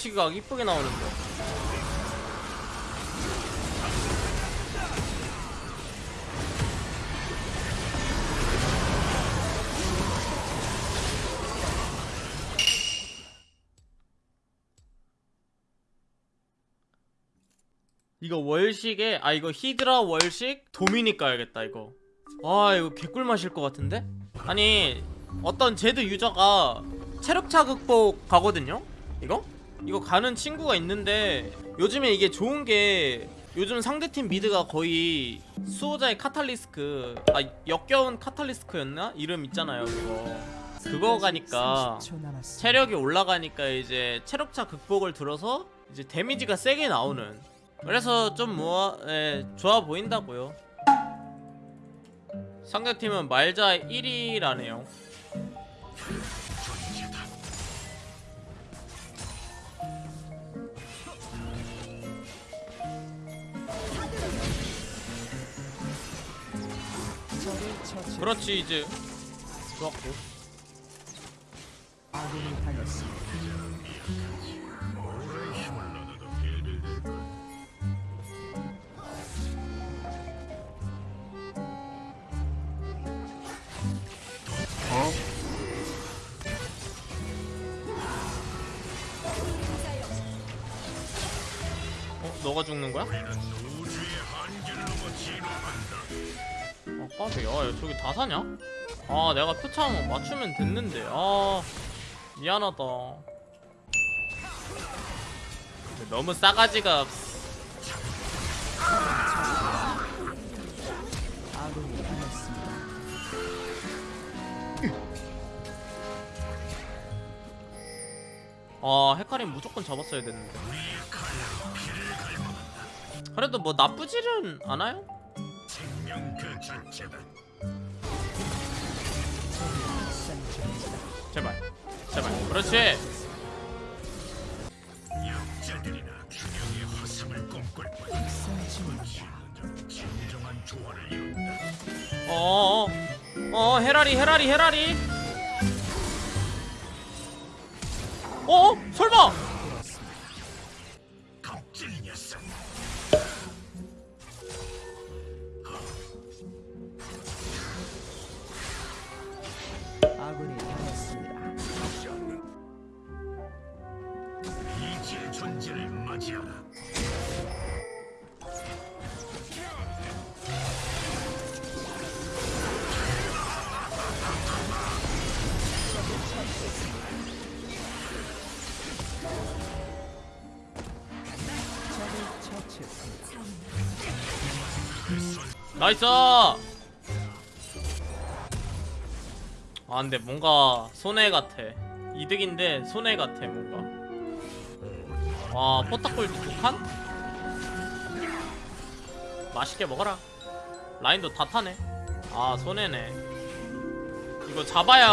뒤치기가 이쁘게 나오는데 이거 월식에 아 이거 히드라 월식 도미닉 가야겠다 이거 아 이거 개꿀 마실 것 같은데? 아니 어떤 제드 유저가 체력 차 극복 가거든요? 이거? 이거 가는 친구가 있는데 요즘에 이게 좋은 게 요즘 상대팀 미드가 거의 수호자의 카탈리스크 아 억겁의 카탈리스트였나? 이름 있잖아요 그거 그거 가니까 30초 남았습니다. 체력이 올라가니까 이제 체력차 극복을 들어서 이제 데미지가 세게 나오는 그래서 좀 뭐, 예, 좋아 보인다고요 상대팀은 말자 1위라네요 그렇지 이제 좋았고 당했습니다. 어? 너가 죽는 거야? 까비 야 저기 다 사냐? 아 내가 표창 맞추면 됐는데 아 미안하다 너무 싸가지가. 아 헤카림 무조건 잡았어야 됐는데 그래도 뭐 나쁘지는 않아요? 제발 제발. 그렇지. 중입니다. 어어어 어 헤라리 헤라리 헤라리. 어? 설마 Nice! 아 근데 뭔가 손해 같아. 이득인데 손해 같아 뭔가. 와 포탑골드 두칸? 맛있게 먹어라. 라인도 다 타네. 아 손해네. 이거 잡아야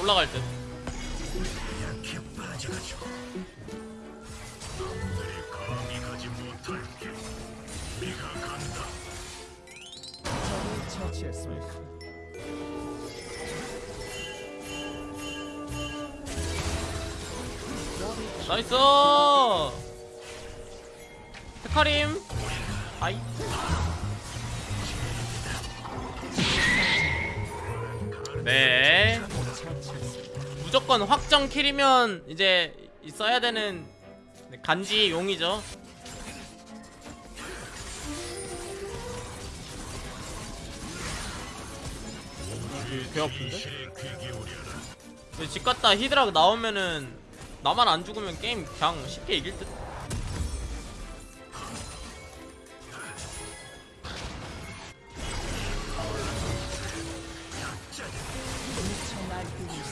올라갈 듯 나이스 헤카림 아이 네. 무조건 확정 킬이면 이제 써야 되는 간지 용이죠 개 아픈데? 근데 집 갔다 히드라 나오면은 나만 안 죽으면 게임 그냥 쉽게 이길 듯.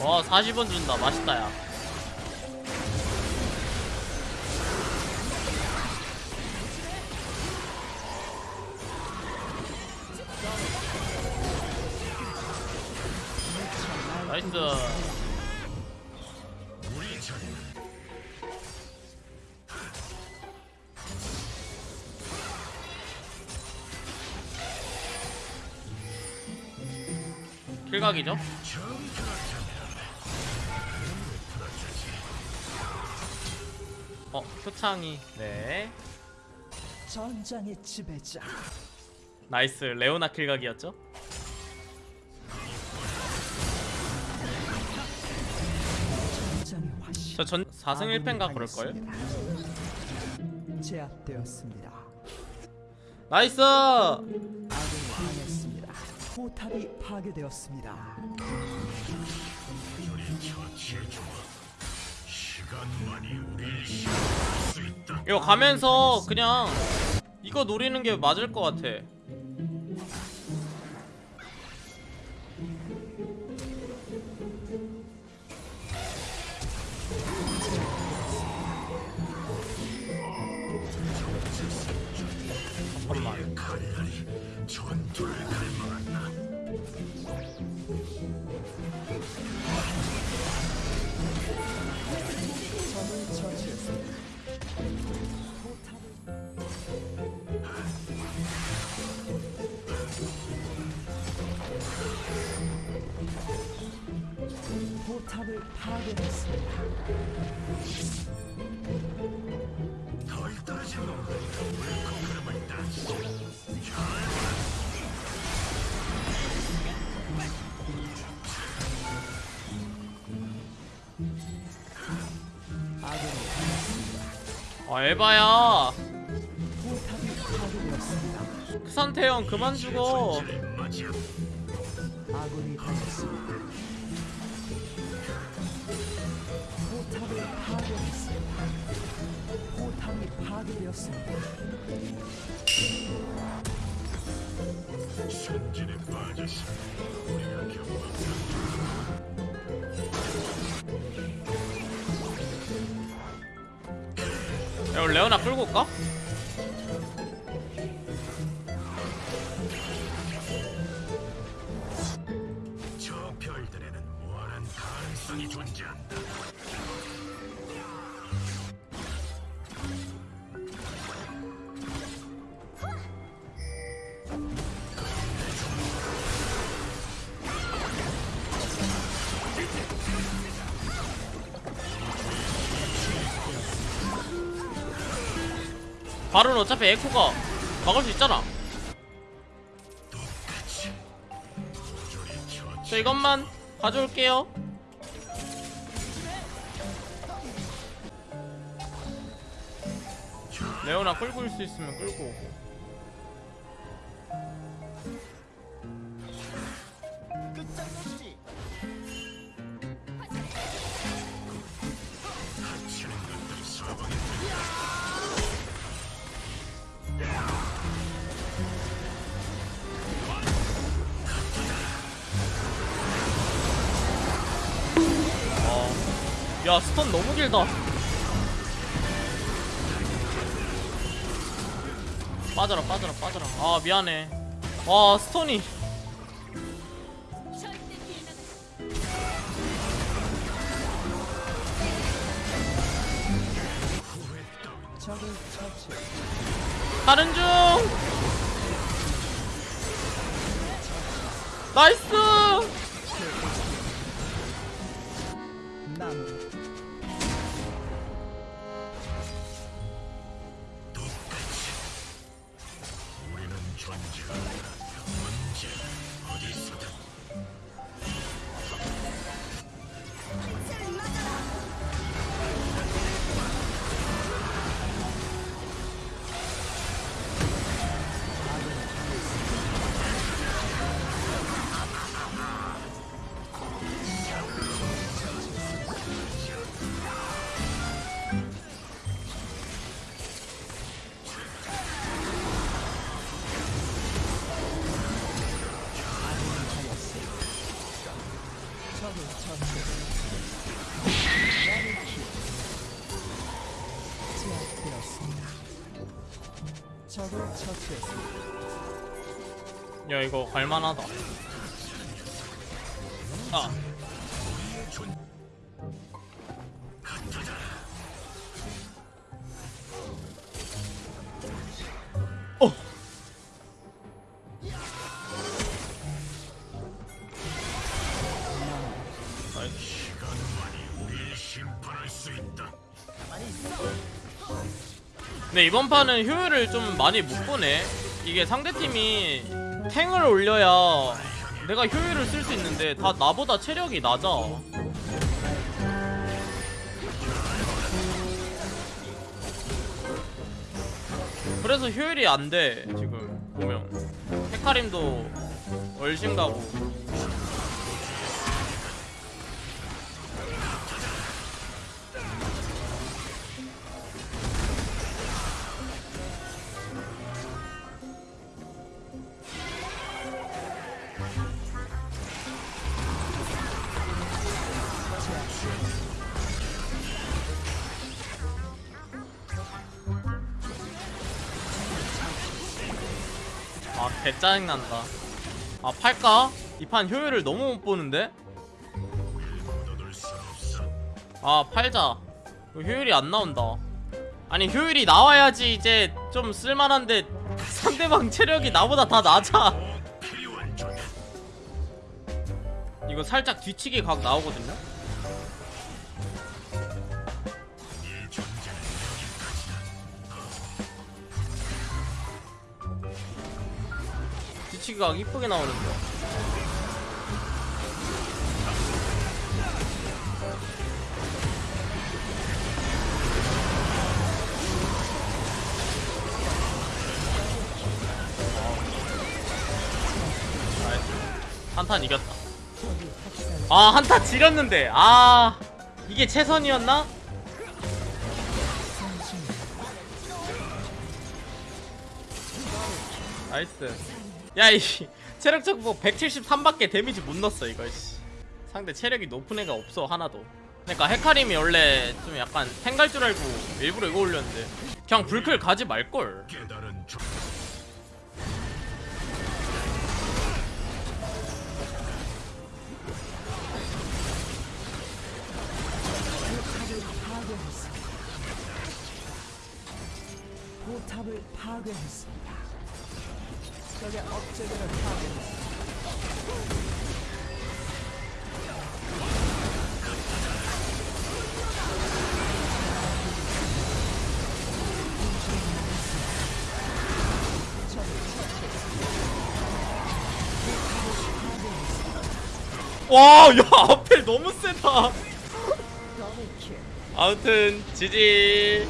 와 40원 준다. 맛있다 야. 나이스 킬각이죠? 어 표창이 네 전장의 지배자. Nice 레오나 킬각이었죠? 저 전 4승 1패인가 그럴걸? 제압되었습니다. Nice! 포탑이 파괴되었습니다. 이거 가면서 그냥 이거 노리는 게 맞을 것 같아 잠깐만 포탑을 파괴했습니다. 파괴되었습니다. 크산태형 그만 죽어 파괴되었습니다. 천진에 빠졌어 우리가 경험한 야 레오나 끌고 올까? 발은 어차피 에코가 막을 수 있잖아. 저 이것만 가져올게요. 레오나 끌고 올 수 있으면 끌고 오고 야 스턴 너무 길다. 빠져라 빠져라 빠져라. 아 미안해. 와 처치. 가는 중! 나이스 야 이거 갈만하다. 아 근데 이번 판은 효율을 좀 많이 못 보네. 이게 상대팀이 탱을 올려야 내가 효율을 쓸 수 있는데 다 나보다 체력이 낮아. 그래서 효율이 안 돼 지금 보면. 헤카림도 얼씬 가고 아 개짜증난다 아 팔까? 이 판 효율을 너무 못 보는데? 아 팔자 효율이 안 나온다 아니 효율이 나와야지 이제 좀 쓸만한데 상대방 체력이 나보다 다 낮아 이거 살짝 뒤치기 각 나오거든요? 뒤치기 각 이쁘게 나오는데. 한탄 이겼다. 아 한타 지렸는데. 아 이게 최선이었나? Nice 야이 체력차 극복 173밖에 데미지 못 넣었어 이거 씨. 상대 체력이 높은 애가 없어 하나도. 그러니까 헤카림이 원래 좀 약간 탱갈 줄 알고 일부러 이거 올렸는데. 그냥 블클 가지 말걸. 포탑을 파괴했습 적의 업체들을 파괴했습니다. 와 야 앞에 너무 세다. 아무튼 GG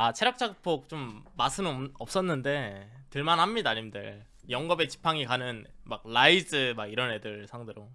아 체력차 극복 좀 맛은 없었는데 들만합니다 님들 영겁의 지팡이 가는 막 라이즈 막 이런 애들 상대로